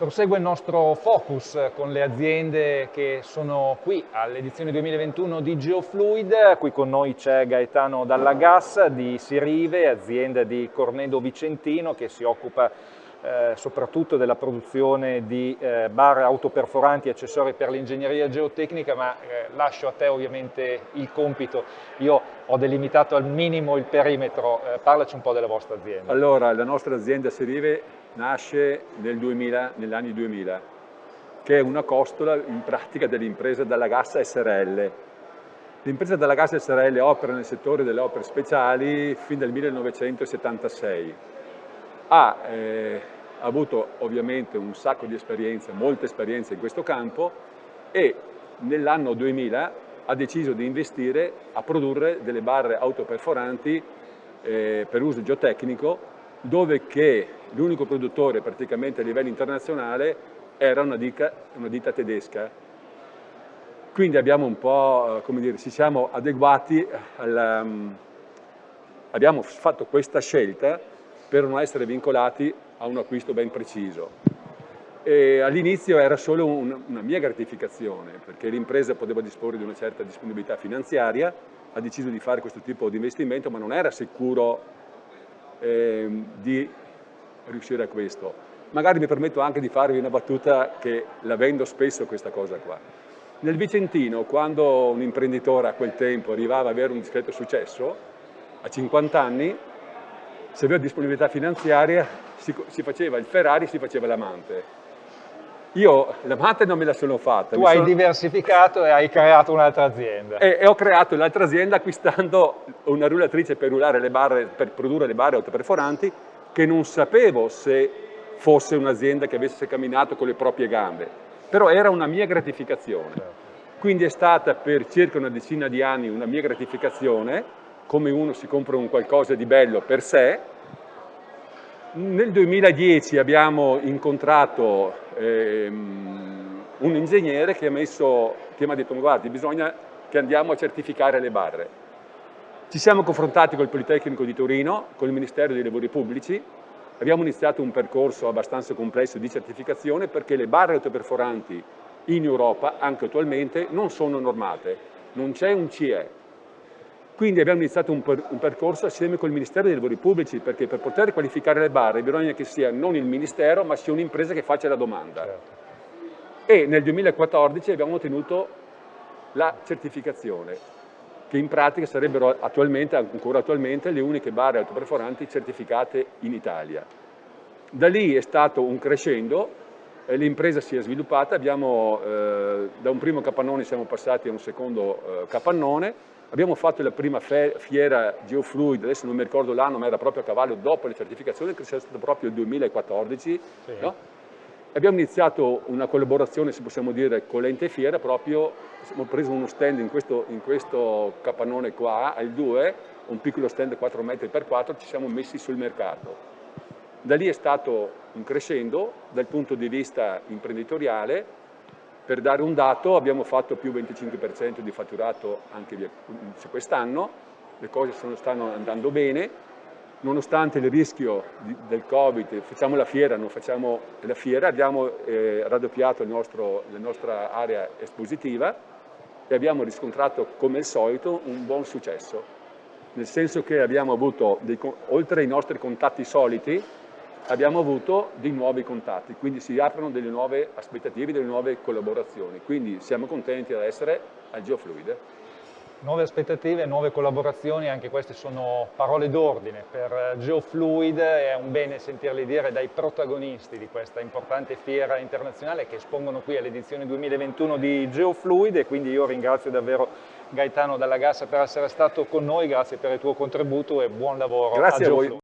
Prosegue il nostro focus con le aziende che sono qui all'edizione 2021 di Geofluid. Qui con noi c'è Gaetano Dallagas di Sirive, azienda di Cornedo Vicentino che si occupa eh, soprattutto della produzione di eh, barre autoperforanti e accessori per l'ingegneria geotecnica, ma eh, lascio a te ovviamente il compito. Io ho delimitato al minimo il perimetro, eh, parlaci un po' della vostra azienda. Allora, la nostra azienda Sirive nasce nel 2000, negli anni 2000, che è una costola in pratica dell'impresa Dalla Gassa SRL. L'impresa Dalla Gassa SRL opera nel settore delle opere speciali fin dal 1976. Ha eh, avuto ovviamente un sacco di esperienze, molte esperienze in questo campo e nell'anno 2000 ha deciso di investire a produrre delle barre autoperforanti eh, per uso geotecnico dove che l'unico produttore praticamente a livello internazionale era una ditta, una ditta tedesca. Quindi abbiamo un po', eh, come dire, ci siamo adeguati, alla, mm, abbiamo fatto questa scelta per non essere vincolati a un acquisto ben preciso. All'inizio era solo un, una mia gratificazione, perché l'impresa poteva disporre di una certa disponibilità finanziaria, ha deciso di fare questo tipo di investimento, ma non era sicuro eh, di riuscire a questo. Magari mi permetto anche di farvi una battuta che la vendo spesso questa cosa qua. Nel Vicentino, quando un imprenditore a quel tempo arrivava ad avere un discreto successo, a 50 anni, se aveva disponibilità finanziaria, si, si faceva il Ferrari, si faceva l'amante. Io l'amante non me la sono fatta. Tu hai sono... diversificato e hai creato un'altra azienda. E, e, ho creato l'altra azienda acquistando una rullatrice per, le barre, per produrre le barre autoperforanti che non sapevo se fosse un'azienda che avesse camminato con le proprie gambe, però era una mia gratificazione. Quindi è stata per circa una decina di anni una mia gratificazione, come uno si compra un qualcosa di bello per sé, nel 2010 abbiamo incontrato ehm, un ingegnere che, messo, che mi ha detto guardi bisogna che andiamo a certificare le barre. Ci siamo confrontati col Politecnico di Torino, con il Ministero dei Lavori Pubblici, abbiamo iniziato un percorso abbastanza complesso di certificazione perché le barre autoperforanti in Europa, anche attualmente, non sono normate, non c'è un CE, quindi abbiamo iniziato un, per, un, percorso assieme col Ministero dei Lavori Pubblici, perché per poter qualificare le barre bisogna che sia non il Ministero, ma sia un'impresa che faccia la domanda. Certo. E nel 2014 abbiamo ottenuto la certificazione, che in pratica sarebbero attualmente, ancora attualmente, le uniche barre autoperforanti certificate in Italia. Da lì è stato un crescendo, l'impresa si è sviluppata, abbiamo, eh, da un primo capannone siamo passati a un secondo eh, capannone, Abbiamo fatto la prima fiera Geofluid, adesso non mi ricordo l'anno, ma era proprio a cavallo dopo le certificazioni, che sia stato proprio il 2014. Sì. No? Abbiamo iniziato una collaborazione, se possiamo dire, con l'ente fiera, proprio abbiamo preso uno stand in questo, in questo capannone qua, al 2, un piccolo stand 4 metri per 4, ci siamo messi sul mercato. Da lì è stato un crescendo dal punto di vista imprenditoriale, per dare un dato abbiamo fatto più 25% di fatturato anche quest'anno, le cose sono, stanno andando bene, nonostante il rischio di, del Covid, facciamo la fiera, non facciamo la fiera, abbiamo eh, raddoppiato nostro, la nostra area espositiva e abbiamo riscontrato come al solito un buon successo, nel senso che abbiamo avuto, dei, oltre ai nostri contatti soliti, abbiamo avuto dei nuovi contatti, quindi si aprono delle nuove aspettative, delle nuove collaborazioni, quindi siamo contenti di essere al Geofluid. Nuove aspettative, nuove collaborazioni, anche queste sono parole d'ordine. Per Geofluid, è un bene sentirli dire dai protagonisti di questa importante fiera internazionale che espongono qui all'edizione 2021 di Geofluid e quindi io ringrazio davvero Gaetano Dalla Gassa per essere stato con noi, grazie per il tuo contributo e buon lavoro grazie a, a voi.